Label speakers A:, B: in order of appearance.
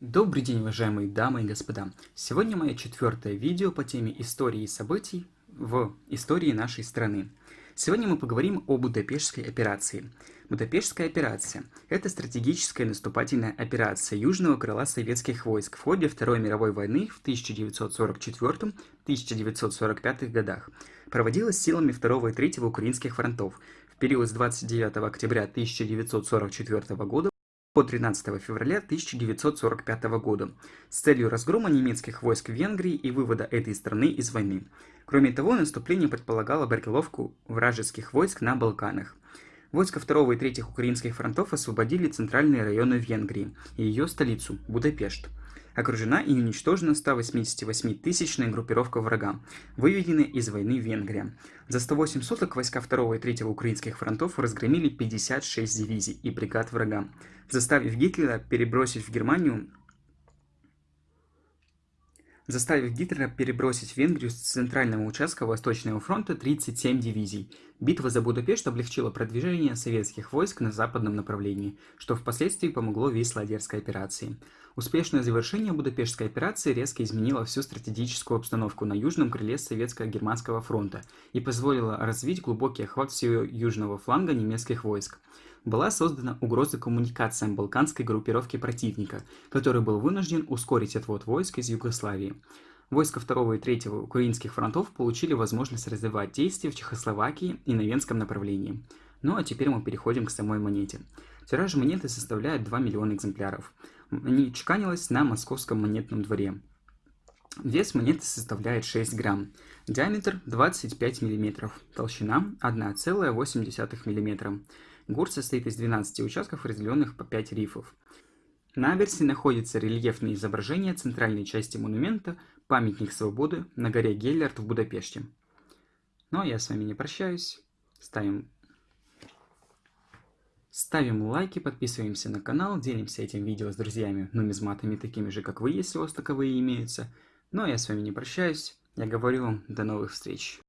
A: Добрый день, уважаемые дамы и господа! Сегодня мое четвертое видео по теме истории и событий в истории нашей страны. Сегодня мы поговорим о Будапештской операции. Будапештская операция – это стратегическая наступательная операция южного крыла советских войск в ходе Второй мировой войны в 1944-1945 годах. Проводилась силами 2 и 3 украинских фронтов в период с 29 октября 1944 года по 13 февраля 1945 года с целью разгрома немецких войск в Венгрии и вывода этой страны из войны. Кроме того, наступление предполагало борьбу вражеских войск на Балканах. Войска 2 и 3 украинских фронтов освободили центральные районы Венгрии и ее столицу, Будапешт. Окружена и уничтожена 188-тысячная группировка врага, выведенная из войны Венгрия. За 108 суток войска 2 и 3 украинских фронтов разгромили 56 дивизий и бригад врага, заставив Гитлера перебросить в Германию заставив Гитлера перебросить в Венгрию с центрального участка Восточного фронта 37 дивизий. Битва за Будапешт облегчила продвижение советских войск на западном направлении, что впоследствии помогло Висло-Одерской операции. Успешное завершение Будапештской операции резко изменило всю стратегическую обстановку на южном крыле Советско-Германского фронта и позволило развить глубокий охват всего южного фланга немецких войск была создана угроза коммуникациям балканской группировки противника, который был вынужден ускорить отвод войск из Югославии. Войска 2 и 3 украинских фронтов получили возможность развивать действия в Чехословакии и на Венском направлении. Ну а теперь мы переходим к самой монете. Тираж монеты составляет 2 миллиона экземпляров. Они чеканилась на московском монетном дворе. Вес монеты составляет 6 грамм. Диаметр 25 мм. Толщина 1,8 мм. Гурт состоит из 12 участков, разделенных по 5 рифов. На аверсе находится рельефное изображение центральной части монумента «Памятник свободы» на горе Геллерт в Будапеште. Ну а я с вами не прощаюсь. Ставим, Ставим лайки, подписываемся на канал, делимся этим видео с друзьями, нумизматами такими же, как вы, если у вас таковые имеются. Ну а я с вами не прощаюсь. Я говорю вам до новых встреч.